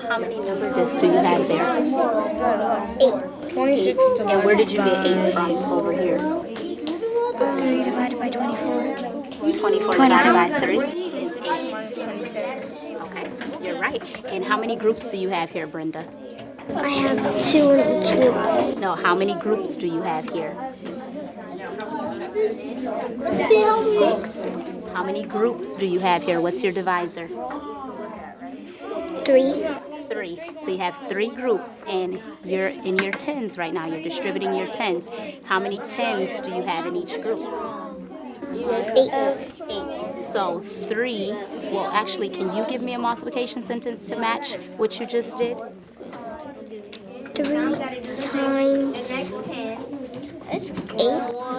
how many number discs do you have there? Eight. 26 And where did you get 8 from over here? Um, 3 divided by 24. 24 divided by 3 is 8. Okay, you're right. And how many groups do you have here, Brenda? I have two in each group. No, how many groups do you have here? Six. How many groups do you have here? What's your divisor? Three. Three. So you have three groups, and you're in your tens right now. You're distributing your tens. How many tens do you have in each group? Eight. Eight. So three. Well, actually, can you give me a multiplication sentence to match what you just did? Three times eight.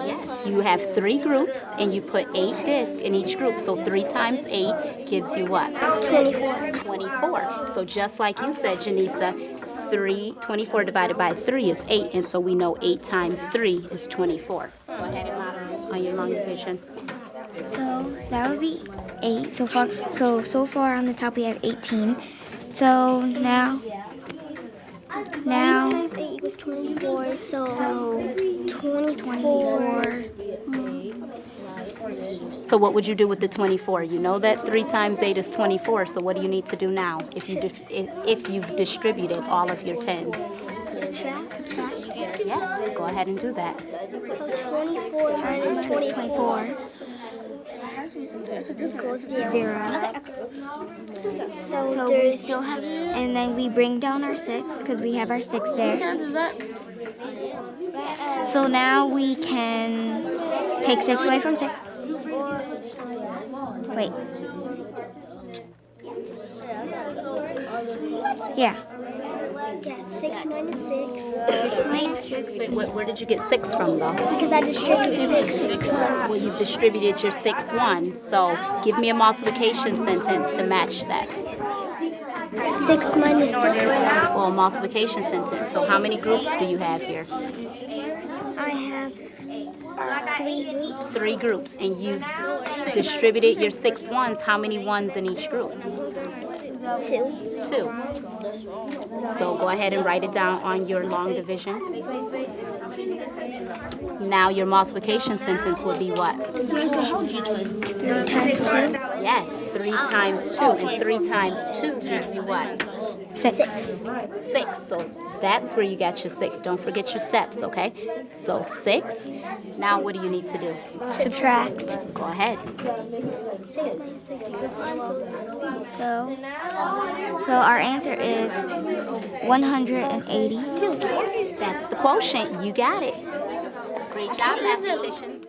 Yes, you have three groups, and you put eight discs in each group. So three times eight gives you what? 24. 24. So just like you said, Janisa, 3, 24 divided by 3 is 8, and so we know 8 times 3 is 24. Go ahead and model on your long division. So that would be eight. So far, so so far on the top we have 18. So now, now, Eight times eight equals 24. So, so 24. So what would you do with the 24? You know that 3 times 8 is 24, so what do you need to do now if, you dif- if you've distributed all of your tens? Subtract. Subtract. Yes, go ahead and do that. So 24 minus 24 equals zero. zero. So, So we still have, and then we bring down our six because we have our six there. So now we can take six away from six. Wait. Yeah. yeah, six minus six. Six minus six. Wait, where, where did you get 6 from, though? Because I distributed six. Well, you've distributed your 6 ones, so give me a multiplication sentence to match that. Six minus six. Well, a multiplication sentence. So how many groups do you have here? I have three groups. Three groups, and you've distributed your six ones. How many ones in each group? Two. Two. So go ahead and write it down on your long division. Now your multiplication sentence would be what? Three times two. Yes, three times two, and three times two gives you what? Six. Six. So that's where you got your six. Don't forget your steps, okay? So six. Now what do you need to do? Subtract. Go ahead. Six minus six equals. So, so our answer is 182. That's the quotient. You got it. Great job, mathematicians.